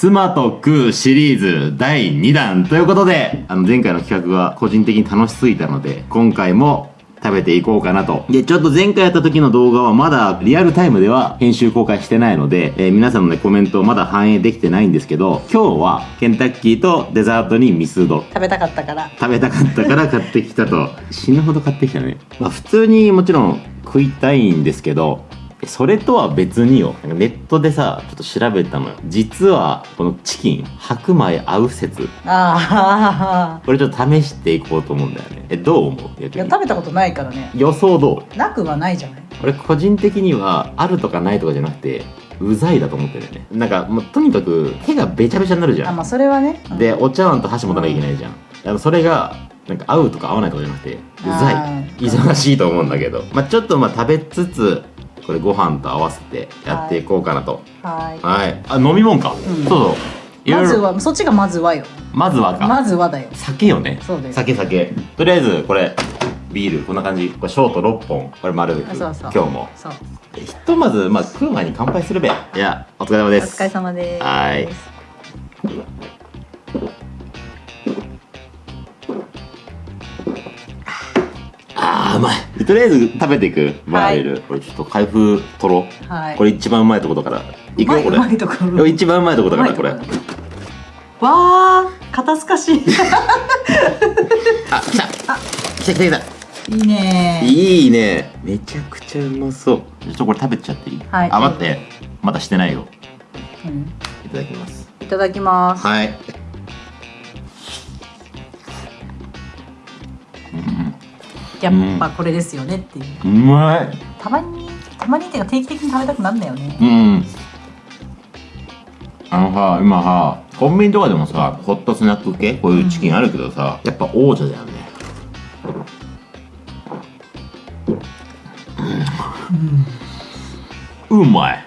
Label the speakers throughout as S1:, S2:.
S1: 妻と食うシリーズ第2弾ということで、あの前回の企画が個人的に楽しすぎたので、今回も食べていこうかなと。で、ちょっと前回やった時の動画はまだリアルタイムでは編集公開してないので、えー皆さんのね、コメントまだ反映できてないんですけど、今日はケンタッキーとデザートにミスド。
S2: 食べたかったから
S1: 食べたかったから 買ってきたと。死ぬほど買ってきたね。まあ普通にもちろん食いたいんですけど、それとは別によ。なんかネットでさ、ちょっと調べたのよ。実は、このチキン、白米合う説。
S2: あ
S1: これちょっと試していこうと思うんだよね。え、どう思う？
S2: あいや食べたことないからね
S1: 予想どう？
S2: なくはないじゃない？
S1: 俺個人的には、あるとかないとかじゃなくて、うざいだと思ってるよね。なんか、もうとにかく手がべちゃべちゃになるじゃん。
S2: あまあそれはねうん
S1: で、お茶碗と箸持たなきゃいけないじゃん。あのそれが、なんか合うとか合わないとかじゃなくて、うざい忙しいと思うんだけど。まあちょっとまあ食べつつ、これご飯と合わせてやっていこうかなと。
S2: は
S1: はい。あ、飲み物か。
S2: ん
S1: そうそう。
S2: いまず。はそっちがまずはよ
S1: まずはか。
S2: まずはだよ
S1: 酒よね。
S2: そうです
S1: 酒酒。とりあえず、これ、ビール、こんな感じ。これショート6本。これ丸。
S2: あそうそう
S1: 今日も。
S2: そう
S1: ひとまず、まあ食う前に乾杯するべ。いや、お疲れ様
S2: お
S1: です。
S2: 疲れ様です
S1: はいとりあえず食べていく、バーレル。これちょっと開封取ろう。
S2: はい
S1: これ一番うまいところから。いくよ、これ。一番うまいところだから、これ。
S2: わあ肩透かし い
S1: あ、来た来た来た来た
S2: いいね
S1: いいね。めちゃくちゃうまそう。ちょっとこれ食べちゃっていい？
S2: はい
S1: あ、待って。まだしてないよ。
S2: うん
S1: いただきます。
S2: いただきます
S1: はい。
S2: やっぱこれですよねっていう
S1: うまい。
S2: たまにたまにっていうか定期的に食べたくなるんだよね
S1: うん。あのさ、今さ、コンビニとかでもさ、ホットスナック系、こういうチキンあるけどさ、やっぱ王者だよね。うん、うまい。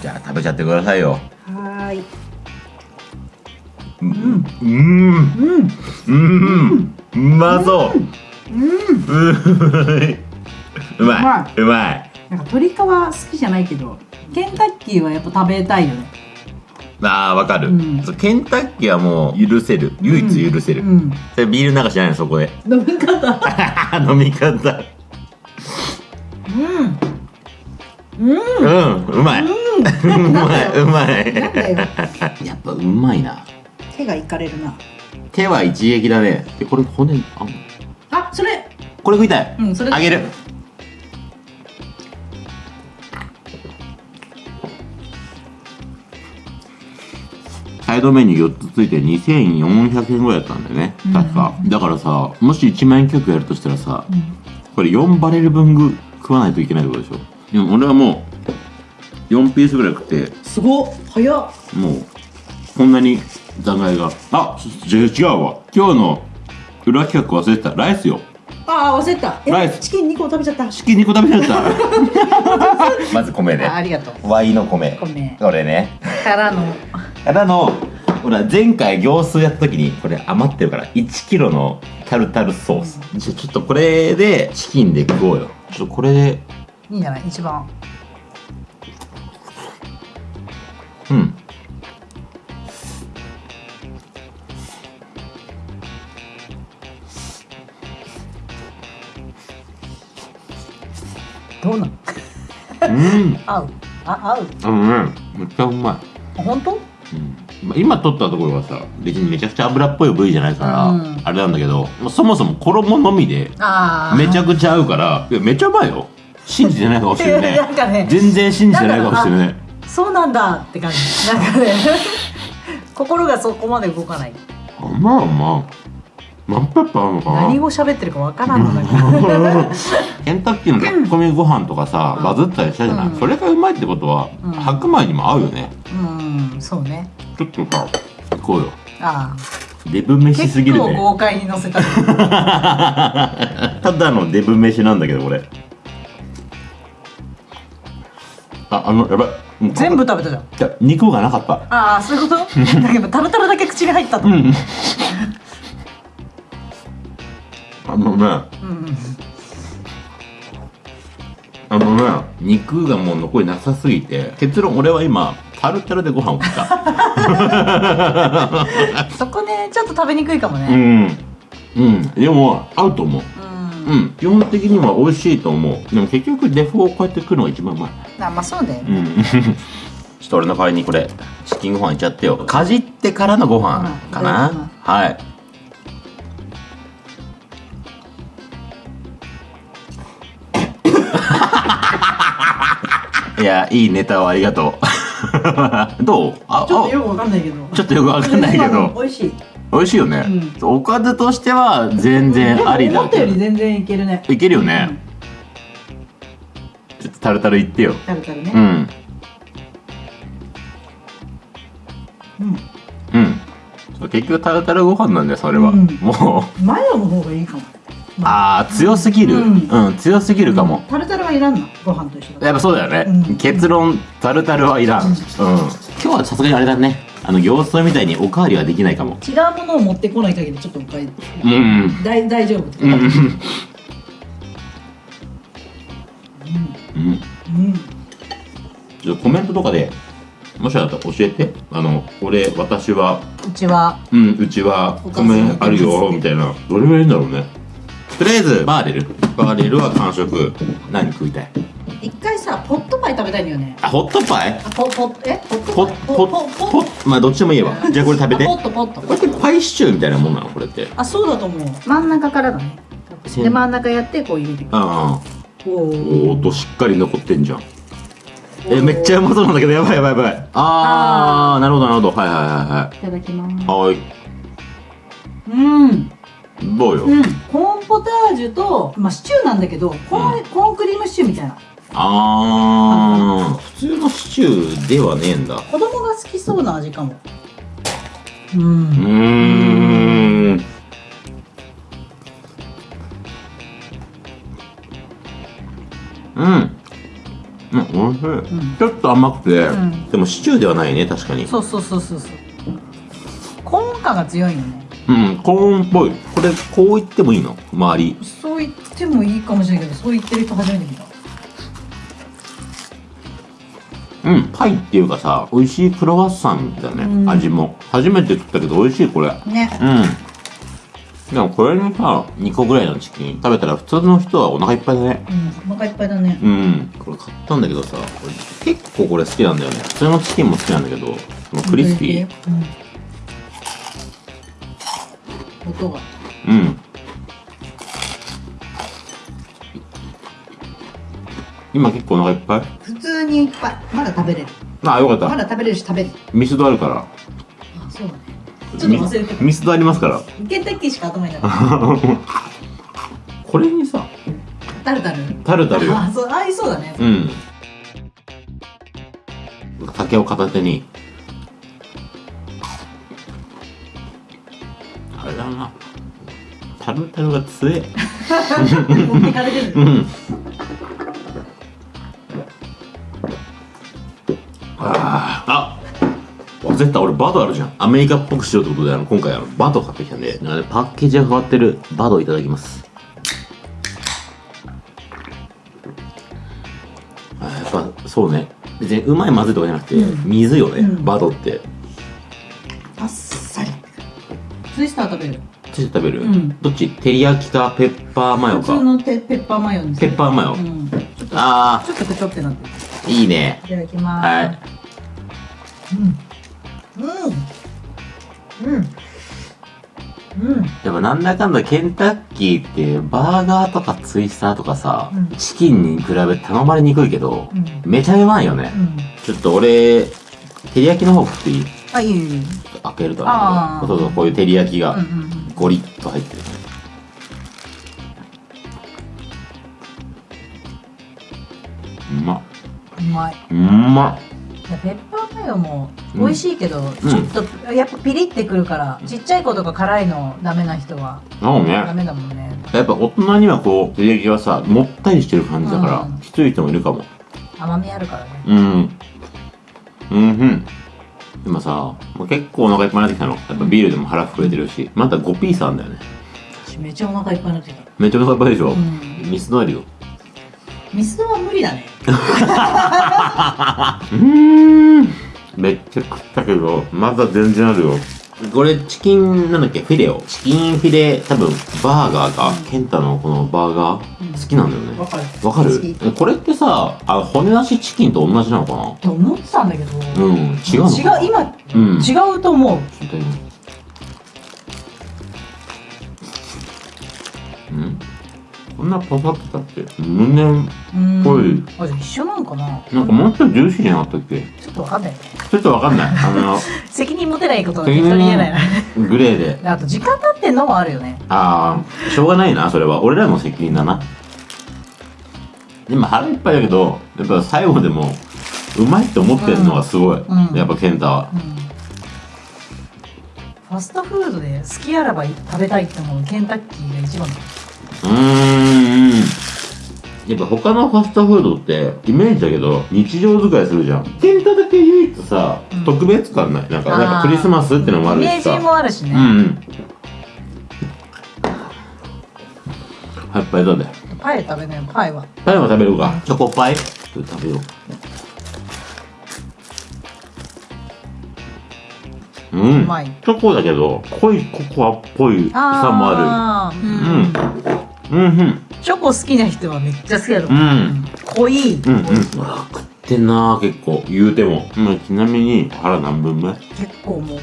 S1: じゃあ食べちゃってくださいよ。
S2: はーい
S1: うん。うん。
S2: うん
S1: うん。うまそう。
S2: うん
S1: うまい。うまい。
S2: なんか鶏皮好きじゃないけどケンタッキーはやっぱ食べたいよね
S1: ああ、わかる、
S2: うん
S1: ケンタッキーはもう許せる。唯一許せる。
S2: うん
S1: それビール流しじゃないの、そこで。
S2: 飲み方
S1: 飲み方。
S2: うんうん
S1: うん、うまい。う まい、うまい。やっぱうまいな。
S2: 手がいかれるな
S1: 手は一撃だね。で、これ骨、あ、
S2: あそれ
S1: これ食いたい。
S2: うんそれ
S1: あげる。サイドメニュー4つついて2400円ぐらいだったんだよね。確か。だからさ、もし1万円曲やるとしたらさ、これ4バレル分ぐ食わないといけないってことでしょ？でも俺はもう、4ピースぐらい食って、
S2: すごっ早っ
S1: もう、こんなに残骸が。あ、違うわ。今日の裏企画忘れてた。ライスよ。
S2: ああ忘れた
S1: ライス
S2: えチキン2個食べちゃった？
S1: チキン2個食べちゃった。まず米
S2: あありがとう
S1: ワイの米。
S2: 米
S1: これね。
S2: からの
S1: たの、ほら、前回行数やった時に、これ余ってるから、1キロのタルタルソース。じゃあちょっとこれで、チキンで食おうよ。ちょっとこれで、
S2: いいんじゃない？一番どうなん
S1: うん。
S2: 合う？あ合う？
S1: あのね、めっちゃうまい。
S2: あ本当？
S1: うん。まあ今取ったところはさ別にめちゃくちゃ油っぽい部位じゃないから、
S2: うん。
S1: あれなんだけどまあそもそも衣のみで
S2: ああ
S1: めちゃくちゃ合うからいやめっちゃうまいよ。信じてない顔してるね
S2: なんかね。
S1: 全然信じてない顔してるね
S2: そうなんだって感じ。なんかね。心がそこまで動かない。
S1: あまあまあ何ペッパーあるのかな
S2: 何語喋ってるかわからんのだ
S1: ケンタッキーの炊き込みご飯とかさ、バズったりしたじゃない、
S2: うん。
S1: それがうまいってことは、
S2: うん。
S1: 白米にも合うよね。
S2: うんそうね。
S1: ちょっとさ行こうよ。
S2: ああ。
S1: デブ飯すぎ
S2: 結構
S1: るね
S2: 豪快に乗せた。
S1: ただのデブ飯なんだけどこれ。ああのやばい。
S2: 全部食べたじゃん。
S1: いや肉がなかった。
S2: ああそういうこと？だけどタルタルだけ口に入ったとうん
S1: うんあのね。
S2: うん
S1: あのね。肉がもう残りなさすぎて。結論俺は今タルタルでご飯を食った。
S2: そこねちょっと食べにくいかも
S1: う
S2: ね
S1: ん。うん。でも合うと思う。
S2: うん、
S1: うん。基本的には美味しいと思う。でも結局デフォをこうやって食うのが一番うまい。
S2: あまあそうだよね、
S1: うん。ちょっと俺の代わりにこれチキンご飯いっちゃってよ。かじってからのご飯か
S2: うん。
S1: な、
S2: うん。
S1: はいいやいいネタをありがとう。どう？あ
S2: ちょっとよくわかんないけど。
S1: あちょっとよくわかんないけど。
S2: 美味しい。
S1: 美味しいよね、おかずとしては全然あり
S2: でも思ったより全然いけるね。
S1: いけるよね、ちょっとタルタルいってよ。
S2: タルタルね。
S1: うん。
S2: うん。
S1: うん。結局タルタルご飯なんだよそれは、
S2: うん。
S1: もう。
S2: マヨの方がいいかも
S1: あ。ー強すぎる、う
S2: うんん
S1: 強すぎるかも、
S2: タルタルはいらんのご飯と一緒だ
S1: やっぱそうだよね、
S2: うん。
S1: 結論タルタルはいらん、うん、今日はさすがにあれだね。あの行数みたいにおかわりはできないかも。
S2: 違うものを持ってこない限りちょっとおかえ
S1: うんうん。
S2: 大大丈夫って
S1: うん。うん。
S2: うん。
S1: うん。ちょっとコメントとかでもしあったら教えて。あの俺私は。
S2: うちは。
S1: うんうちは。米あるよみたいな。どれぐらいいるんだろうねとりあえずバーレル。バーレルは完食。何食いたい？
S2: 一回さポットパイ食べたいんだよね。
S1: あホットパイ？
S2: あポポえ？ポット
S1: ポ
S2: パイ
S1: ッポッ。ポッまあどっちでもいいわ。じゃあこれ食べて。
S2: ポットポット。
S1: これってパイシチューみたいなもんなの？これって。
S2: あそうだと思う。真ん中からだね。で真ん中やってこう入れていく
S1: ああ。
S2: お
S1: お
S2: ー
S1: 音しっかり残ってんじゃん。えめっちゃうまそうなんだけどやばいやばいやばい。ああなるほどなるほど。はいはいはい
S2: い。ただきます。
S1: はいはい。
S2: うん
S1: どうよ、
S2: うん。コーンポタージュとまあシチューなんだけどコーン,、コーンクリームシチューみたいな。
S1: ああ普通のシチューではねえんだ。
S2: 子供が好きそうな味かも。う
S1: うん。ーんうん。うん、おいしい、
S2: ん。
S1: ちょっと甘くて、
S2: うん。
S1: でもシチューではないね確かに。
S2: そうそうそうそうそう。コーン感が強いよね
S1: うんコーンっぽい。これこう言ってもいいの？周り。
S2: そう言ってもいいかもしれないけどそう言ってる人初めて見た。
S1: うんパイっていうかさ美味しいクロワッサンだね、
S2: うん。
S1: 味も。初めて食ったけど美味しいこれ。
S2: ね。
S1: うん。でもこれにさ2個ぐらいのチキン食べたら普通の人はお腹いっぱいだね。
S2: うんお腹いっぱいだね。
S1: うん。これ買ったんだけどさ結構これ好きなんだよね。普通のチキンも好きなんだけどこのクリスピー。
S2: うん音が。
S1: うん。今結構お腹いっぱい？
S2: 普通にいっぱい。まだ食べれる。
S1: あよかった。
S2: まだ食べれるし食べる。
S1: ミスドあるから。
S2: あそうだね。ちょっと忘れてた。
S1: ミミスドありますから。
S2: ケンタッキーしか頭になかった
S1: これにさ
S2: タルタル？
S1: タルタルよ。
S2: あそう合いそうだね。
S1: うん。竹を片手にだな。タルタルが強え
S2: 持ってかれてる。
S1: うん。あー。あ忘れてた。俺バドあるじゃん。アメリカっぽくしようってことであの今回あのバド買ってきたんで。あれパッケージが変わってる。バドいただきます。あーやっぱそうね。別にうまいまずいとかじゃなくて、
S2: うん。
S1: 水よね、
S2: うん。
S1: バドって
S2: ツイスター食べる。
S1: ついて食べる、
S2: うん。
S1: どっち？照り焼きかペッパーマヨ
S2: 普通
S1: か
S2: のペペッパーマヨに
S1: ペッパーマヨ。
S2: うん。ちょっと
S1: あ
S2: ちょっとくちょってなってる。
S1: あいいね。
S2: いただきます。
S1: はい。
S2: うん。うん。うん。うん。
S1: でもなんだかんだケンタッキーってバーガーとかツイスターとかさ、
S2: うん。
S1: チキンに比べて頼まれにくいけど、
S2: うん。
S1: めちゃうまいよね、
S2: うん。
S1: ちょっと俺照り焼きの方食っていい？
S2: あいいよい
S1: 開けると
S2: あー。
S1: そうそうこういう照り焼きが
S2: うんうん
S1: ゴリッと入ってる、うま。っ
S2: うんうまい。う
S1: ま。っ
S2: いやペッパーマヨも美味しいけど、
S1: ん。
S2: ちょっとやっぱピリってくるから、ちっちゃい子とか辛いのダメな人は
S1: そうね。
S2: ダメだもんね。
S1: やっぱ大人にはこう照り焼きがさもったりしてる感じだから、
S2: うん。
S1: きつい人もいるかも。
S2: 甘みあるからね。
S1: うん。うんうん。でもさ、もう結構お腹いっぱいになってきたの。やっぱビールでも腹膨れてるし、まだ5ピースあんだよね。
S2: 私めっちゃお腹いっぱいになってきた
S1: めっちゃお腹いっぱいでしょ、
S2: うん
S1: ミスドあるよ。
S2: ミスドは無理だね
S1: うーん。めっちゃ食ったけどまだ全然あるよこれチキンなんだっけフィレオチキンフィレ多分バーガーか、ケンタのこのバーガー、好きなんだよね。
S2: わかる。
S1: わかる？これってさあ骨なしチキンと同じなのかな？
S2: と思ってたんだけど、
S1: うん違うのか
S2: 違う今、
S1: うん。
S2: 違うと思う。
S1: うん？こんなパサってたっけ胸
S2: うん。
S1: ぽい
S2: あじゃあ一緒なのかな？
S1: なんかもうちょいジューシーじゃなかったっけ？
S2: ちょっとわかんないね
S1: ちょっとわかんない。あの
S2: 責任持てないことは適当に言えない。な
S1: グレーで。
S2: であと時間経ってんのもあるよね。
S1: ああしょうがないなそれは。俺らの責任だな。でも腹いっぱいだけどやっぱ最後でもうまいって思ってるのがすごい、
S2: うん。
S1: やっぱ健太は。
S2: うんファストフードで好きあらば食べたいって思うケンタッキーが一番だ。
S1: うーんやっぱ他のファストフードってイメージだけど日常使いするじゃん。健太だけ唯一さ、
S2: うん。
S1: 特別感ない？なんか
S2: あー。
S1: やっぱクリスマスってのもあ
S2: イメージ
S1: るしさ
S2: もあるしね、
S1: うんうん。はいパイどうだよ
S2: パイ食べなよパイは。
S1: パイも食べるか。チョコパイ？ちょっと食べよう。うん。
S2: うまい。
S1: チョコだけど濃いココアっぽいさもある。うん。うんうん
S2: チョコ好きな人はめっちゃ好きだと
S1: うん。
S2: 濃い、
S1: うんうん。うわ食ってんな結構。言うても、まあ、ちなみに腹何分目？
S2: 結構もう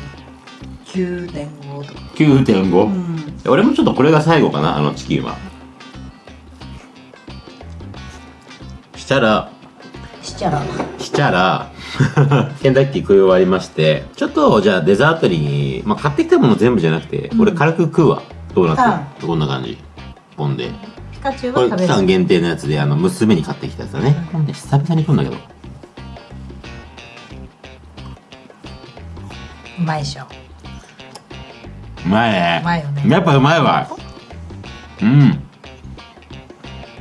S2: 9.5とか
S1: ?9.5、
S2: うん。
S1: 俺もちょっとこれが最後かなあのチキンは。したら
S2: しちゃら。
S1: したら ケンタッキー食い終わりましてちょっとじゃあデザートに、まあ、買ってきたもの全部じゃなくて、
S2: うん。
S1: 俺軽く食うわ。ドーナツ、こんな感じ。ポンで
S2: ピカチュウは食べる。
S1: 間限定のやつであの娘に買ってきたやつだね。これね久々に食うんだけど。
S2: うまいでしょ。
S1: うまいね。
S2: うまいよね。
S1: やっぱうまいわ。うん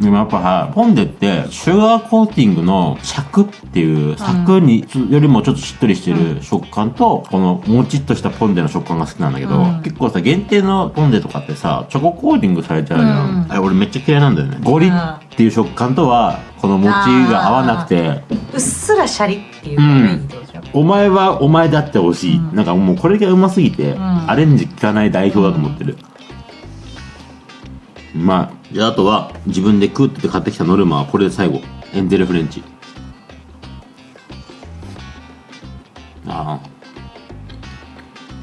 S1: でもやっぱさポンデってシュガーコーティングのシャクっていうサクによりもちょっとしっとりしてる食感と、このもちっとしたポンデの食感が好きなんだけど、
S2: うん
S1: 結構さ限定のポンデとかってさチョココーティングされてあるじゃん、
S2: うん
S1: あれ俺めっちゃ嫌いなんだよねゴリッっていう食感とはこのもちが合わなくて
S2: うっすらシャリっていうのがいいってことでしょ、
S1: お前はお前であってほしい、
S2: うん
S1: なんかもうこれがうますぎて、
S2: ん
S1: アレンジ効かない代表だと思ってる、うまいじゃああとは自分で食うって買ってきたノルマはこれで最後。エンゼルフレンチ。ああ。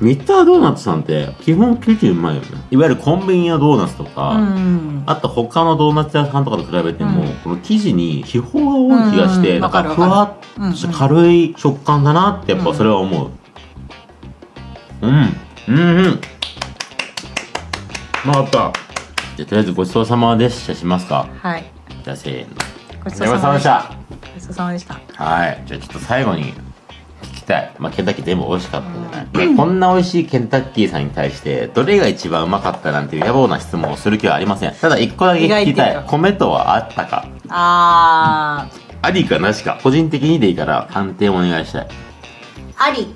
S1: ミッタードーナツさんって基本生地うまいよね。いわゆるコンビニのドーナツとか、
S2: うん。
S1: あと他のドーナツ屋さんとかと比べても、
S2: うん。
S1: この生地に気泡が多い気がして、
S2: うん。
S1: なんかふわっとした軽い食感だなってやっぱそれは思う。うん。うんうん。うまかった。じゃあとりあえずごちそうさまでしたしますか。
S2: はい
S1: じゃあせーの。
S2: ごちそうさまでした
S1: ご
S2: ごちそうさまでした
S1: はい。じゃあちょっと最後に聞きたい。まあケンタッキー全部美味しかったじゃない。こんな美味しいケンタッキーさんに対して、どれが一番うまかったなんていう野暮な質問をする気はありません。ただ一個だけ聞きたい。米とはあったか
S2: あ
S1: ありかなしか。個人的にでいいから判定お願いしたい。
S2: ーあり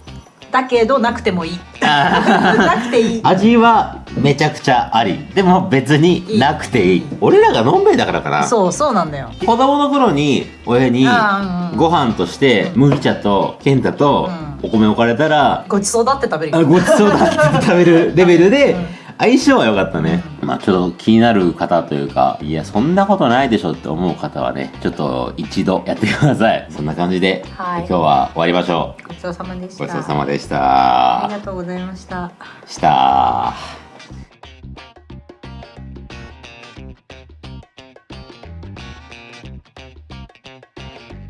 S2: だけどなくてもいい。なくていい。
S1: 味はめちゃくちゃあり。でも別になくていい。俺らがのんべいだからかな。
S2: そうそうなんだよ。
S1: 子供の頃に親にご飯として麦茶と健太とお米置かれたら、
S2: ごちそうだって食べる
S1: あごちそうだって食べるレベルで相性は良かったね、まあちょっと気になる方というかいやそんなことないでしょって思う方はねちょっと一度やってください。そんな感じで、
S2: はい。
S1: 今日は終わりましょ
S2: ごちそうさまでした。
S1: うごちそうさまでした。
S2: ありがとうございました。
S1: した